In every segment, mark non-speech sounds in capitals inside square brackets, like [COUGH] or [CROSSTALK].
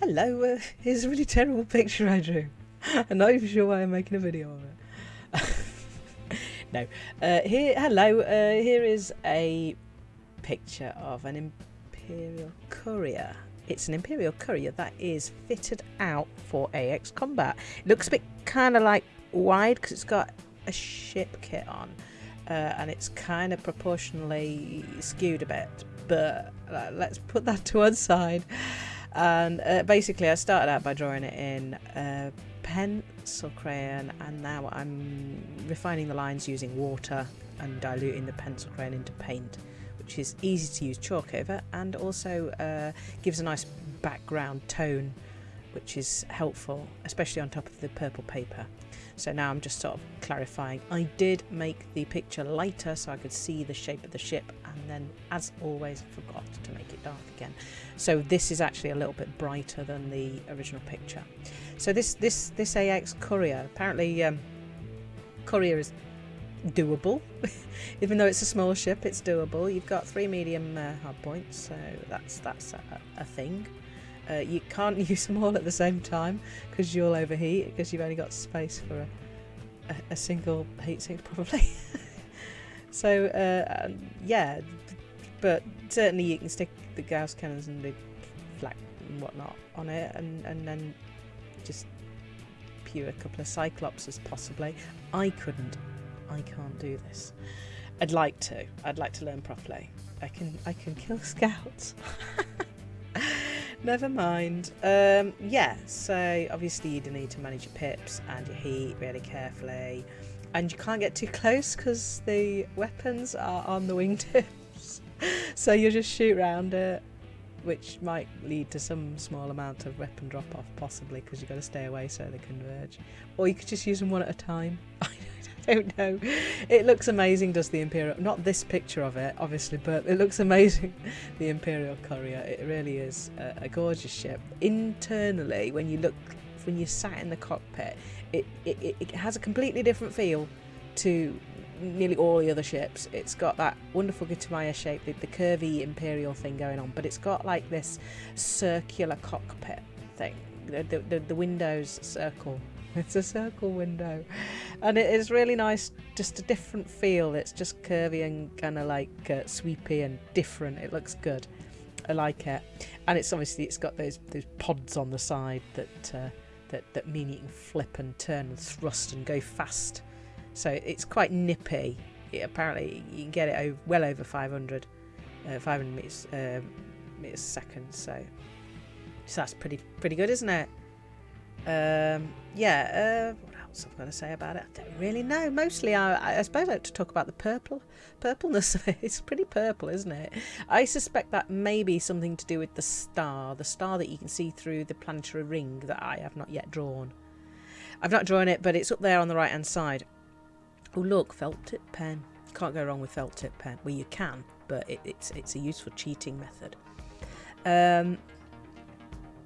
hello, uh, here's a really terrible picture I drew. [LAUGHS] I'm not even sure why I'm making a video of it. [LAUGHS] no, uh, here, hello, uh, here is a picture of an Imperial Courier. It's an Imperial Courier that is fitted out for AX combat. It looks a bit kind of like wide because it's got a ship kit on. Uh, and it's kind of proportionally skewed a bit, but uh, let's put that to one side. And uh, basically, I started out by drawing it in uh, pencil crayon, and now I'm refining the lines using water and diluting the pencil crayon into paint which is easy to use chalk over and also uh, gives a nice background tone which is helpful especially on top of the purple paper so now I'm just sort of clarifying I did make the picture lighter so I could see the shape of the ship and then as always forgot to make it dark again so this is actually a little bit brighter than the original picture so this this this AX courier apparently um, courier is doable. [LAUGHS] Even though it's a small ship, it's doable. You've got three medium uh, hard points, so that's that's a, a thing. Uh, you can't [LAUGHS] use them all at the same time because you'll overheat because you've only got space for a, a, a single heatsink [LAUGHS] probably. so uh, yeah, but certainly you can stick the Gauss cannons and the flak and whatnot on it, and and then just pew a couple of Cyclopses possibly. I couldn't I can't do this. I'd like to. I'd like to learn properly. I can I can kill [LAUGHS] scouts. Never mind. Um, yeah, so obviously you do need to manage your pips and your heat really carefully. And you can't get too close because the weapons are on the wingtips. [LAUGHS] so you just shoot around it, which might lead to some small amount of weapon drop off, possibly because you've got to stay away so they converge. Or you could just use them one at a time. [LAUGHS] I don't know. It looks amazing, does the Imperial? Not this picture of it, obviously, but it looks amazing. [LAUGHS] The Imperial Courier. It really is a, a gorgeous ship. Internally, when you look, when you're sat in the cockpit, it, it, it has a completely different feel to nearly all the other ships. It's got that wonderful Gutamaya shape, the, the curvy Imperial thing going on, but it's got like this circular cockpit thing. The, the, the windows circle [LAUGHS] It's a circle window, and it is really nice. Just a different feel. It's just curvy and kind of like uh, sweepy and different. It looks good. I like it, and it's obviously it's got those those pods on the side that uh, that that mean you can flip and turn and thrust and go fast. So it's quite nippy. It, apparently, you can get it over, well over 500, uh, 500 meters, uh, meters a second. So, so that's pretty pretty good, isn't it? Um, yeah, uh, what else I'm going to say about it? I don't really know. Mostly, I, I suppose I like to talk about the purple, purpleness of it. [LAUGHS] It's pretty purple, isn't it? I suspect that may be something to do with the star, the star that you can see through the planetary ring that I have not yet drawn. I've not drawn it, but it's up there on the right hand side. Oh look, felt tip pen. Can't go wrong with felt tip pen. Well, you can, but it, it's it's a useful cheating method. Um,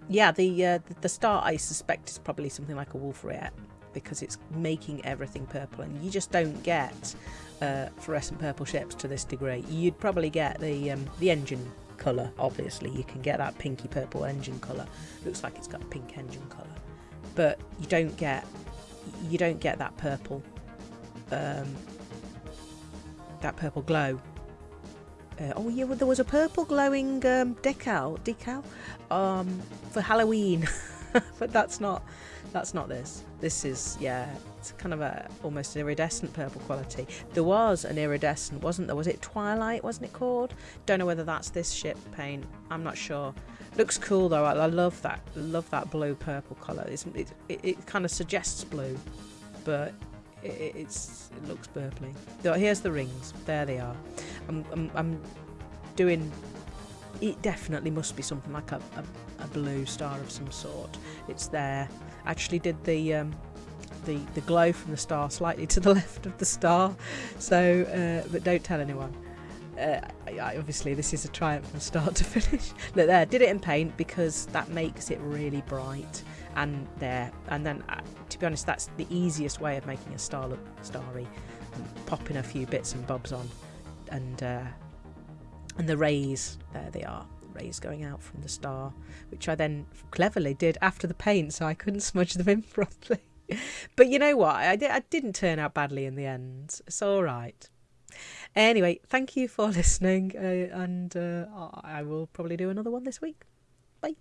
yeah, the, uh, the star I suspect is probably something like a Wolf-Rayet because it's making everything purple, and you just don't get uh, fluorescent purple ships to this degree. You'd probably get the um, the engine colour. Obviously, you can get that pinky purple engine colour. Looks like it's got pink engine colour, but you don't get you don't get that purple um, that purple glow uh, oh yeah, well, there was a purple glowing um, decal decal um, for Halloween, [LAUGHS] but that's not that's not this. This is yeah, it's kind of a almost an iridescent purple quality. There was an iridescent, wasn't there? Was it Twilight? Wasn't it called? Don't know whether that's this ship paint. I'm not sure. Looks cool though. I, I love that. Love that blue purple colour. It's, it, it, it kind of suggests blue, but it, it's it looks purpley. Here's the rings. There they are. I'm, I'm, I'm doing. It definitely must be something like a, a, a, blue star of some sort. It's there. I Actually, did the um, the the glow from the star slightly to the [LAUGHS] left of the star. So, uh, but don't tell anyone. Uh, obviously this is a triumph from start to [LAUGHS] finish. Look there, did it in paint because that makes it really bright and there and then uh, to be honest that's the easiest way of making a star look starry popping a few bits and bobs on. And uh, and the rays there they are rays going out from the star which I then cleverly did after the paint so I couldn't smudge them in [LAUGHS] properly. But you know what? I, I didn't turn out badly in the end. It's all right. Anyway, thank you for [LAUGHS] listening, uh, and uh, I will probably do another one this week. Bye.